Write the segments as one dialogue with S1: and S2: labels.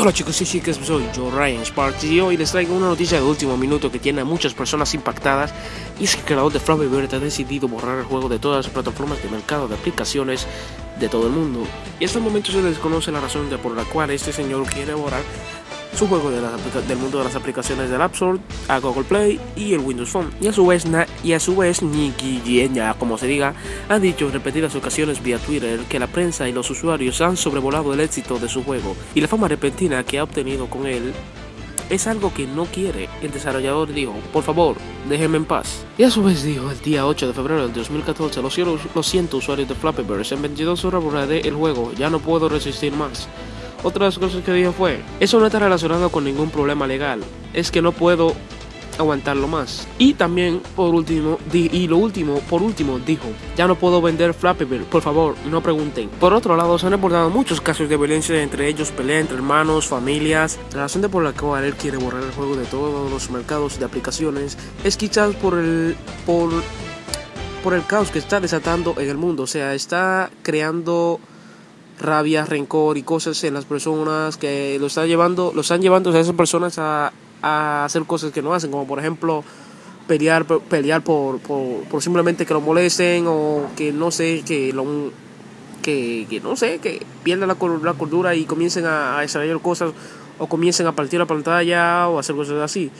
S1: Hola chicos y chicas, soy yo Ryan Sparks y hoy les traigo una noticia de último minuto que tiene a muchas personas impactadas y es que el creador de Flappy Bird ha decidido borrar el juego de todas las plataformas de mercado de aplicaciones de todo el mundo. Y hasta el momento se desconoce la razón de por la cual este señor quiere borrar su juego de del mundo de las aplicaciones del App Store, a Google Play y el Windows Phone. Y a su vez, y a su vez Nicky ya como se diga, ha dicho en repetidas ocasiones vía Twitter que la prensa y los usuarios han sobrevolado el éxito de su juego y la fama repentina que ha obtenido con él es algo que no quiere. El desarrollador dijo, por favor, déjenme en paz. Y a su vez dijo, el día 8 de febrero del 2014, lo siento, lo siento usuarios de Flappy Bird, en 22 horas borraré el juego, ya no puedo resistir más. Otras cosas que dijo fue, eso no está relacionado con ningún problema legal, es que no puedo aguantarlo más. Y también, por último, y lo último, por último, dijo, ya no puedo vender Flappy Bird, por favor, no pregunten. Por otro lado, se han reportado muchos casos de violencia entre ellos, pelea entre hermanos, familias. La razón de por la cual él quiere borrar el juego de todos los mercados de aplicaciones es quizás por el, por, por el caos que está desatando en el mundo. O sea, está creando rabia, rencor y cosas en las personas que lo están llevando, lo están llevando a esas personas a, a hacer cosas que no hacen, como por ejemplo pelear, pelear por, por, por simplemente que lo molesten o que no sé, que lo que, que no sé, que pierdan la, la cordura y comiencen a, a desarrollar cosas o comiencen a partir la pantalla o hacer cosas así.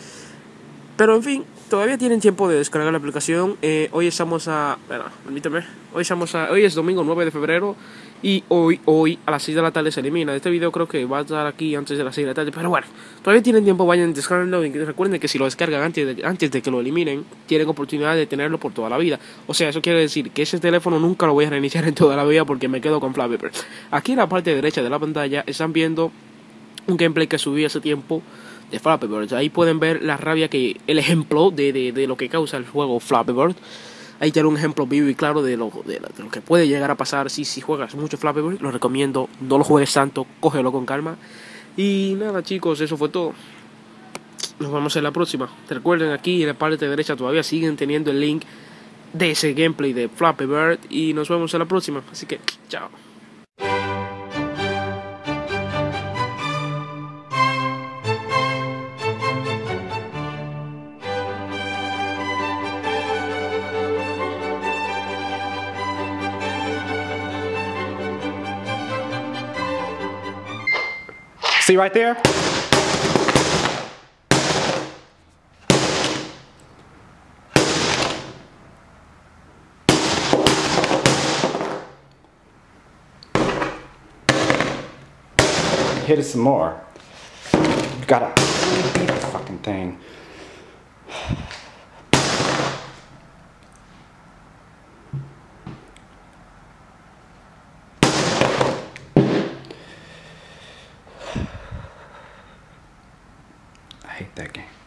S1: Pero en fin, todavía tienen tiempo de descargar la aplicación. Eh, hoy estamos a. Permíteme. Hoy, estamos a, hoy es domingo 9 de febrero. Y hoy, hoy a las 6 de la tarde se elimina. Este video creo que va a estar aquí antes de las 6 de la tarde. Pero bueno, todavía tienen tiempo, vayan descargando. Recuerden que si lo descargan antes de, antes de que lo eliminen, tienen oportunidad de tenerlo por toda la vida. O sea, eso quiere decir que ese teléfono nunca lo voy a reiniciar en toda la vida porque me quedo con Flappy Aquí en la parte derecha de la pantalla están viendo un gameplay que subí hace tiempo de Flappy Bird. Ahí pueden ver la rabia que, el ejemplo de, de, de lo que causa el juego Flappy Bird. Ahí tiene un ejemplo vivo y claro de lo, de, lo que puede llegar a pasar si, si juegas mucho Flappy Bird. Lo recomiendo, no lo juegues tanto, cógelo con calma. Y nada chicos, eso fue todo. Nos vemos en la próxima. Recuerden aquí en la parte derecha todavía siguen teniendo el link de ese gameplay de Flappy Bird. Y nos vemos en la próxima. Así que, chao.
S2: See right there? Hit it some more. You gotta beat the fucking thing. That game.